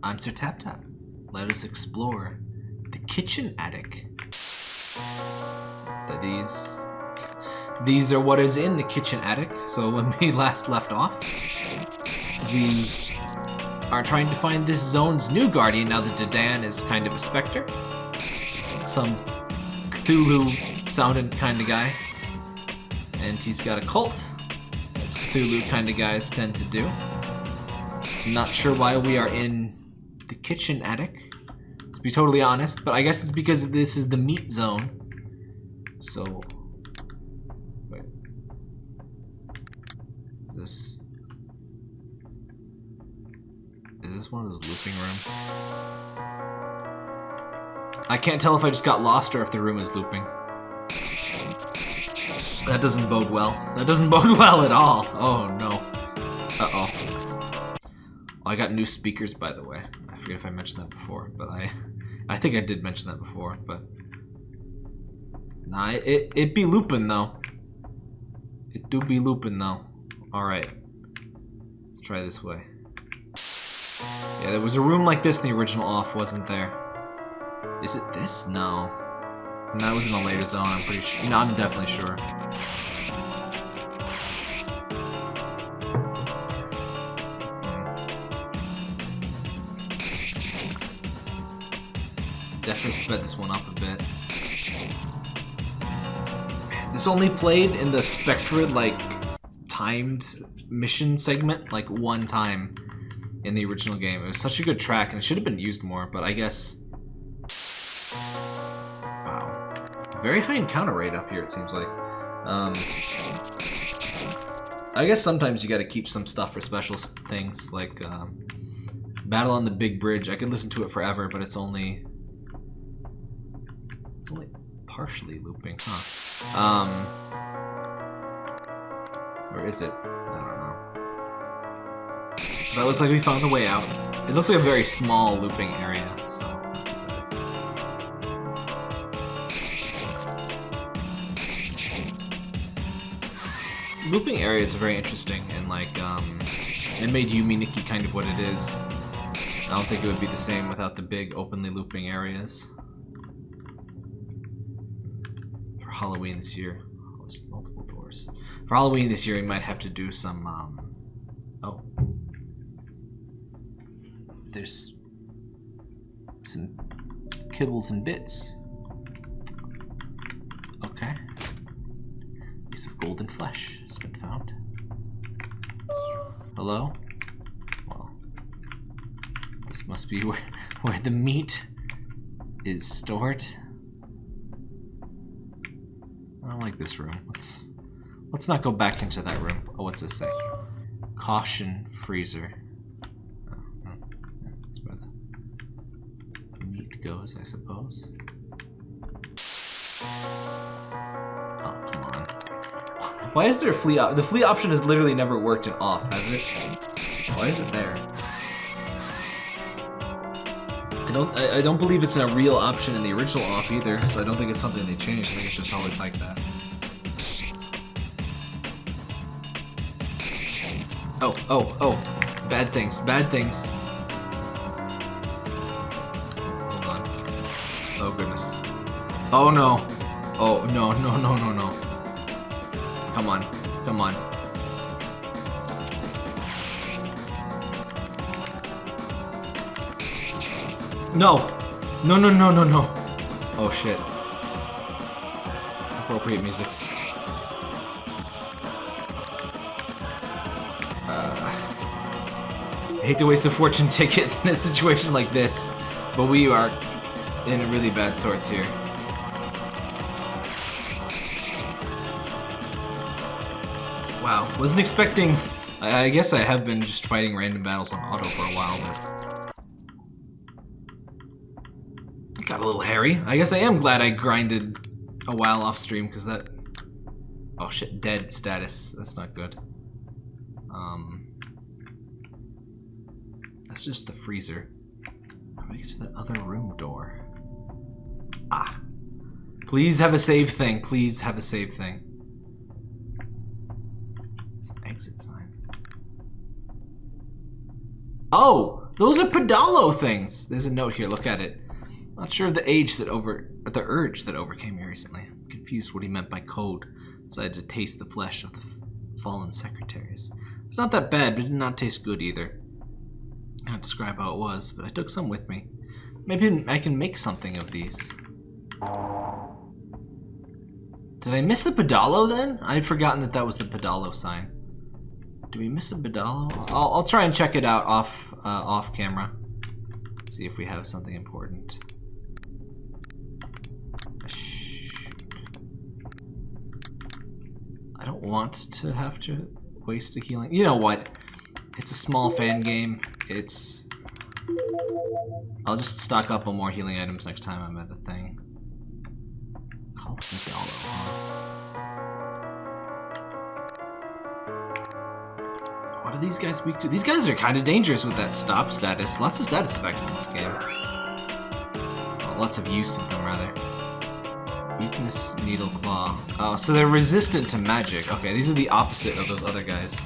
I'm Sir Tap Tap. Let us explore the kitchen attic. That these these are what is in the kitchen attic. So when we last left off, we are trying to find this zone's new guardian now that Dadan is kind of a specter. Some Cthulhu sounding kind of guy. And he's got a cult, as Cthulhu kind of guys tend to do. Not sure why we are in the kitchen attic, to be totally honest, but I guess it's because this is the meat zone. So, wait. This is this one of those looping rooms? I can't tell if I just got lost or if the room is looping. That doesn't bode well. That doesn't bode well at all. Oh no. Uh-oh. I got new speakers, by the way. I forget if I mentioned that before, but I, I think I did mention that before, but nah, it it be looping though. It do be looping though. All right, let's try this way. Yeah, there was a room like this in the original off, wasn't there? Is it this? No. And that was in a later zone. I'm pretty sure. No, I'm definitely sure. Definitely sped this one up a bit. This only played in the Spectra, like, timed mission segment, like, one time in the original game. It was such a good track, and it should have been used more, but I guess... Wow. Very high encounter rate up here, it seems like. Um, I guess sometimes you gotta keep some stuff for special things, like um, Battle on the Big Bridge. I could listen to it forever, but it's only... It's only partially looping, huh? Um, where is it? I don't know. But it looks like we found the way out. It looks like a very small looping area, so. Looping areas are very interesting, and like, um, it made Yume Nikki kind of what it is. I don't think it would be the same without the big openly looping areas. For Halloween this year, oh, multiple doors. For Halloween this year, we might have to do some, um, oh, there's some kibbles and bits. Okay. Piece of golden flesh has been found. Hello? Well, this must be where, where the meat is stored. Don't like this room. Let's let's not go back into that room. Oh, what's this say? Caution freezer. Oh, yeah, That's where the meat goes, I suppose. Oh, come on. Why is there a flea The flea option has literally never worked in off, has it? Why is it there? I don't I, I don't believe it's a real option in the original off either, so I don't think it's something they changed. I think it's just always like that. Oh, oh, oh. Bad things, bad things. Hold on. Oh goodness. Oh no. Oh no, no, no, no, no. Come on, come on. No! No, no, no, no, no. Oh shit. Appropriate music. Uh, I hate to waste a fortune ticket in a situation like this, but we are in really bad sorts here. Wow, wasn't expecting... I, I guess I have been just fighting random battles on auto for a while, but... It got a little hairy. I guess I am glad I grinded a while off stream, because that... Oh shit, dead status. That's not good. Um... That's just the freezer. How do I get to the other room door? Ah. Please have a save thing. Please have a save thing. It's an exit sign. Oh! Those are Pedalo things! There's a note here, look at it. Not sure of the age that over... the urge that overcame me recently. I'm confused what he meant by code. Decided to taste the flesh of the fallen secretaries. It's not that bad, but it did not taste good either. I can't describe how it was, but I took some with me. Maybe I can make something of these. Did I miss a Pedalo then? I'd forgotten that that was the Pedalo sign. Do we miss a Pedalo? I'll, I'll try and check it out off uh, off camera. See if we have something important. Don't want to have to waste a healing. You know what? It's a small fan game. It's... I'll just stock up on more healing items next time I'm at the thing. Call it What are these guys weak to? These guys are kind of dangerous with that stop status. Lots of status effects in this game. Well, lots of use of them, rather. Weakness, Needle Claw. Oh, so they're resistant to magic. Okay, these are the opposite of those other guys.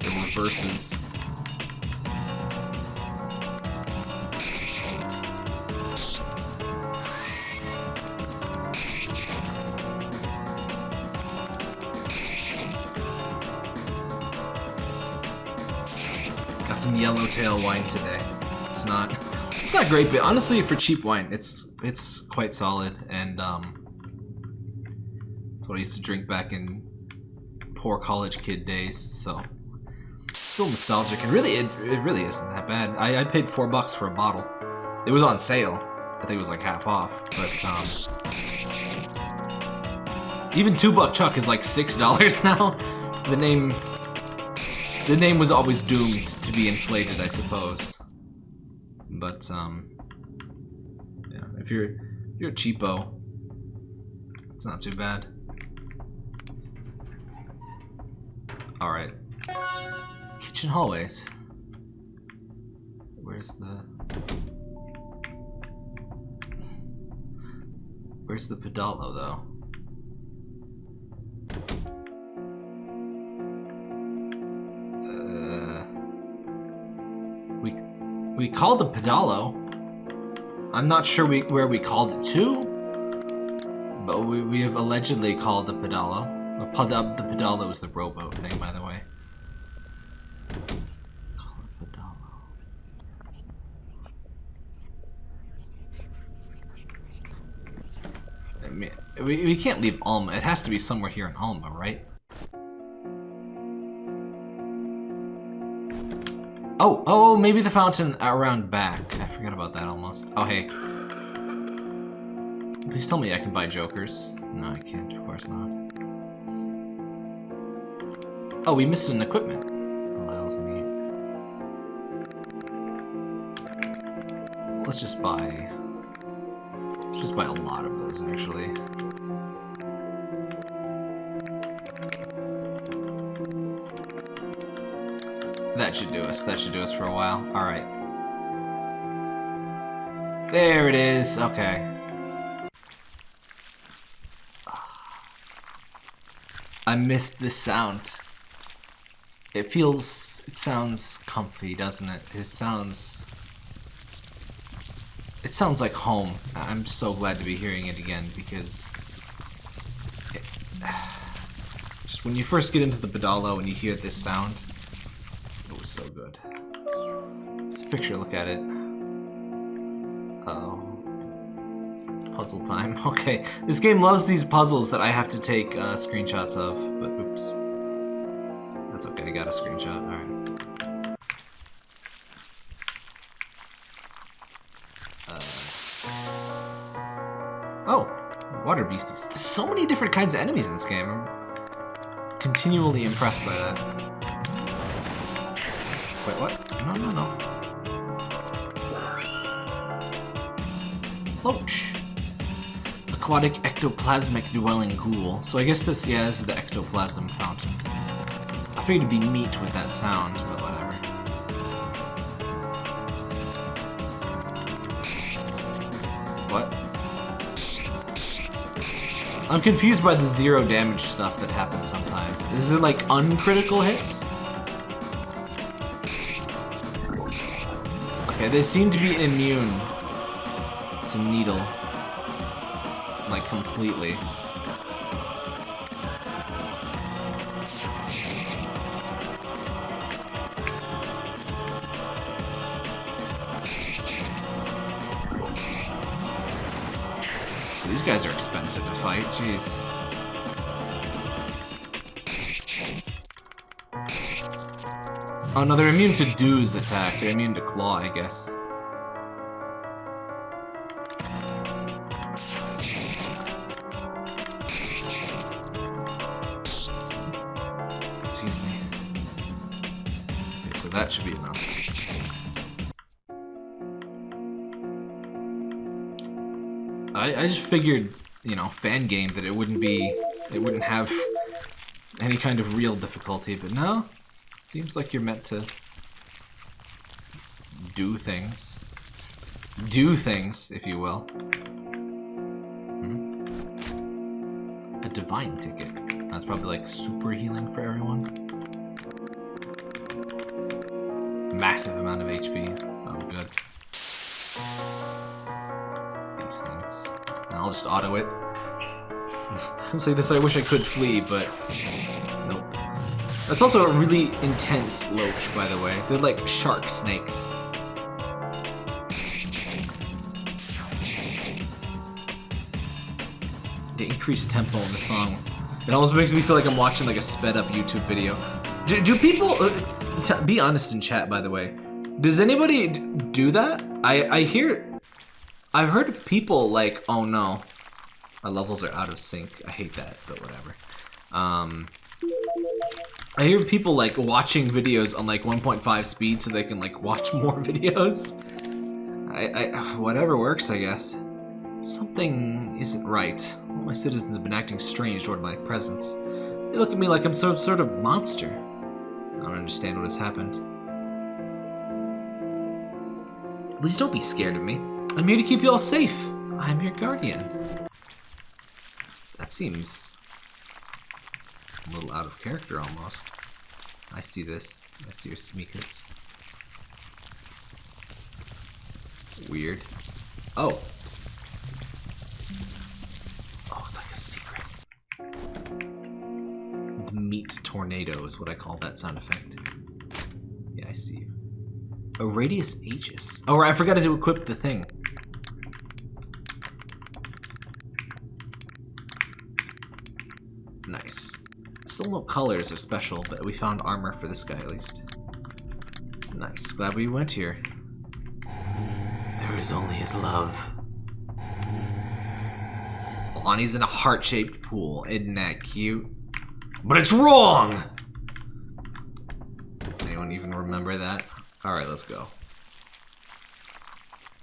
The reverses. Got some yellowtail wine today. It's not it's not great, but honestly for cheap wine, it's it's quite solid and um it's what I used to drink back in poor college kid days, so still nostalgic and really it, it really isn't that bad. I, I paid four bucks for a bottle. It was on sale. I think it was like half off, but um even two buck chuck is like six dollars now. The name the name was always doomed to be inflated, I suppose. But, um, yeah, if you're, if you're cheapo, it's not too bad. Alright. Kitchen hallways. Where's the... Where's the pedalo, though? Uh, we, we called the pedalo. I'm not sure we, where we called it to, but we, we have allegedly called the pedalo. Uh, the, the pedalo is the rowboat thing, by the way. I mean, we, we can't leave Alma. It has to be somewhere here in Alma, right? Oh, oh, oh, maybe the fountain around back. I forgot about that almost. Oh, hey. Please tell me I can buy jokers. No, I can't. Of course not. Oh, we missed an equipment. Oh. Let's just buy... Let's just buy a lot of those, actually. That should do us. That should do us for a while. Alright. There it is. Okay. I missed this sound. It feels... It sounds comfy, doesn't it? It sounds... It sounds like home. I'm so glad to be hearing it again because... It, just when you first get into the Pedalo and you hear this sound, it was so good. It's a picture, look at it. Uh oh. Puzzle time. Okay, this game loves these puzzles that I have to take uh, screenshots of, but oops. I got a screenshot, alright. Uh... Oh, water beasties. There's so many different kinds of enemies in this game. I'm continually impressed by that. Wait, what? No, no, no. Loach. Aquatic ectoplasmic dwelling ghoul. So I guess this, yeah, this is the ectoplasm fountain. Be meat with that sound, but whatever. What? I'm confused by the zero damage stuff that happens sometimes. Is it like uncritical hits? Okay, they seem to be immune to needle. Like, completely. These guys are expensive to fight, jeez. Oh no, they're immune to Dew's attack. They're immune to Claw, I guess. I, I just figured, you know, fan game that it wouldn't be, it wouldn't have any kind of real difficulty, but no, seems like you're meant to do things. Do things, if you will. Hmm. A divine ticket. That's probably like super healing for everyone. Massive amount of HP. Oh, good. I'll just auto it. Times like this I wish I could flee, but nope. That's also a really intense loach, by the way. They're like shark snakes. The increased tempo in the song. It almost makes me feel like I'm watching like a sped up YouTube video. Do, do people, uh, be honest in chat by the way, does anybody do that? I, I hear, I've heard of people like, oh no, my levels are out of sync. I hate that, but whatever. Um, I hear people like watching videos on like 1.5 speed so they can like watch more videos. I, I, whatever works, I guess. Something isn't right. All my citizens have been acting strange toward my presence. They look at me like I'm some sort of monster. I don't understand what has happened. Please don't be scared of me. I'm here to keep you all safe. I'm your guardian. That seems a little out of character almost. I see this. I see your smeekets. Weird. Oh. Oh, it's like a secret. The meat tornado is what I call that sound effect. Yeah, I see you. A radius aegis. Oh, I forgot to equip the thing. Nice. Still no colors are special, but we found armor for this guy at least. Nice. Glad we went here. There is only his love. Lonnie's in a heart-shaped pool. Isn't that cute? But it's wrong! Anyone even remember that? Alright, let's go.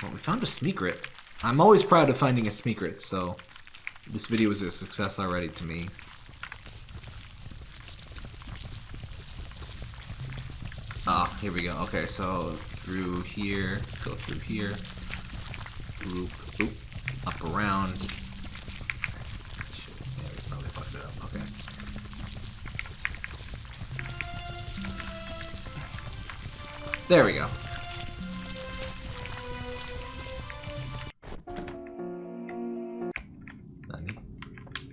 Well, we found a Smeekrit. I'm always proud of finding a Smeekrit, so this video was a success already to me. Ah, here we go. Okay, so through here, go through here, oop, oop, up around. Shit, yeah, we probably fucked it up. Okay. There we go.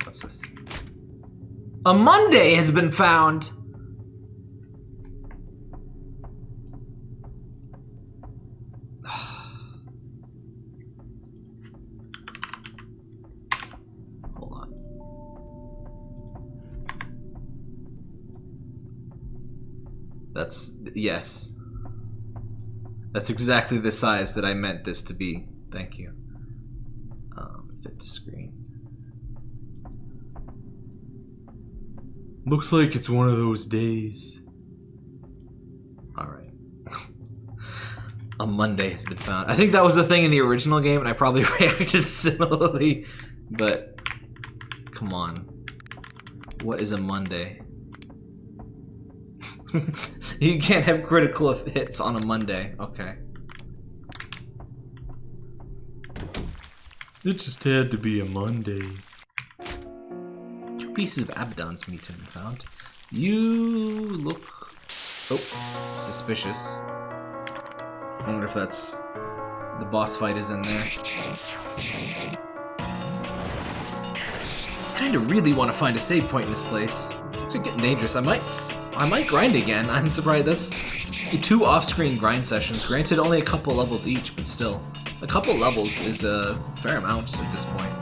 What's this? A Monday has been found! Yes. That's exactly the size that I meant this to be. Thank you. Um, fit to screen. Looks like it's one of those days. Alright. a Monday has been found. I think that was a thing in the original game, and I probably reacted similarly, but come on. What is a Monday? you can't have critical hits on a Monday. Okay. It just had to be a Monday. Two pieces of Abaddon's meat have been found. You look... Oh, suspicious. I wonder if that's the boss fight is in there. I Kind of really want to find a save point in this place. It's getting dangerous. I might, I might grind again. I'm surprised. That's two off-screen grind sessions. Granted, only a couple levels each, but still, a couple levels is a fair amount at this point.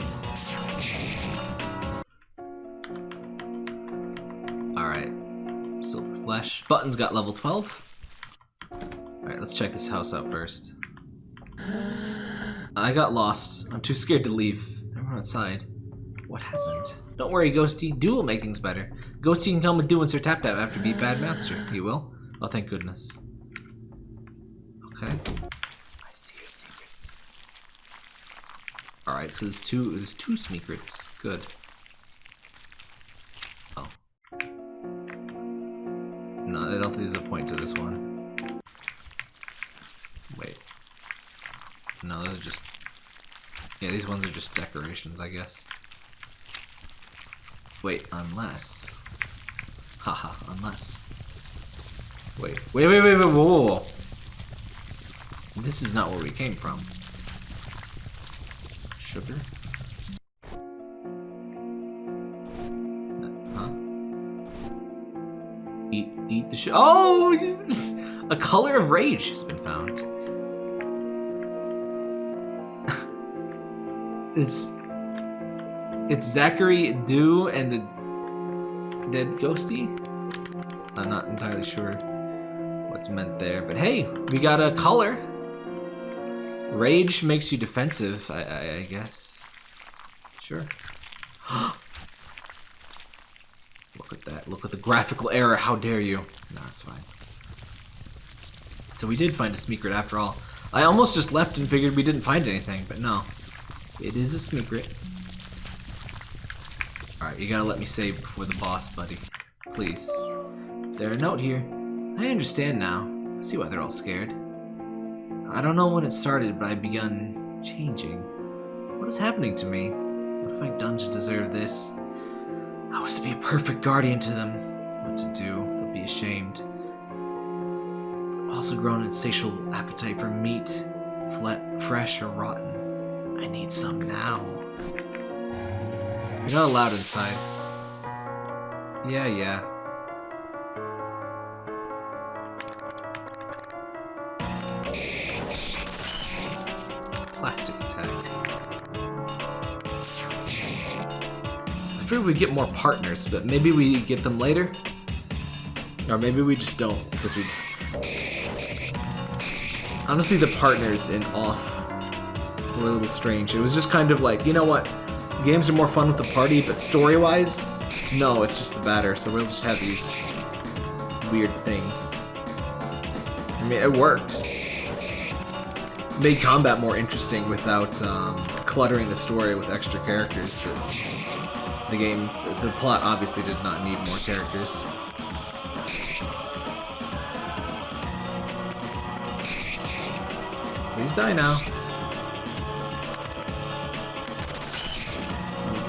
All right, silver flesh. Button's got level 12. All right, let's check this house out first. I got lost. I'm too scared to leave. Everyone outside. What happened? Don't worry, Ghosty. Do will make things better. Ghosty can come with Do and Sir Tap Tap after beat Bad Master. He will? Oh, thank goodness. Okay. I see your secrets. Alright, so there's two there's two secrets. Good. Oh. No, I don't think there's a point to this one. Wait. No, those are just... Yeah, these ones are just decorations, I guess. Wait, unless... Haha, unless... Wait, wait, wait, wait, wait, whoa, whoa. This is not where we came from. Sugar? Huh? Eat, eat the sh- Oh! A color of rage has been found. it's it's Zachary, Do, and the dead ghosty. I'm not entirely sure what's meant there, but hey, we got a color. Rage makes you defensive, I, I, I guess. Sure. Look at that. Look at the graphical error. How dare you? No, it's fine. So we did find a secret after all. I almost just left and figured we didn't find anything, but no. It is a secret. Alright, you gotta let me save before the boss, buddy. Please. There a note here. I understand now. I see why they're all scared. I don't know when it started, but I've begun changing. What is happening to me? What have I done to deserve this? I was to be a perfect guardian to them. What to do? They'll be ashamed. I've also grown an insatiable appetite for meat, fresh or rotten. I need some now. You're not allowed inside. Yeah, yeah. Plastic attack. I figured we'd get more partners, but maybe we get them later? Or maybe we just don't, because we just... Honestly, the partners in Off were a little strange. It was just kind of like, you know what? Games are more fun with the party, but story-wise, no, it's just the batter, so we'll just have these weird things. I mean, it worked. Made combat more interesting without um, cluttering the story with extra characters. The, the game, the plot obviously did not need more characters. Please die now.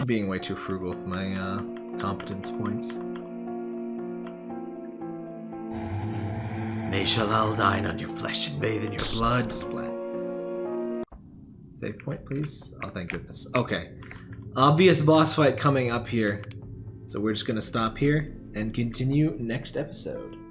I'm being way too frugal with my uh, competence points. May Shalal dine on your flesh and bathe in your blood, Splat. Save point, please. Oh, thank goodness. Okay. Obvious boss fight coming up here. So we're just gonna stop here and continue next episode.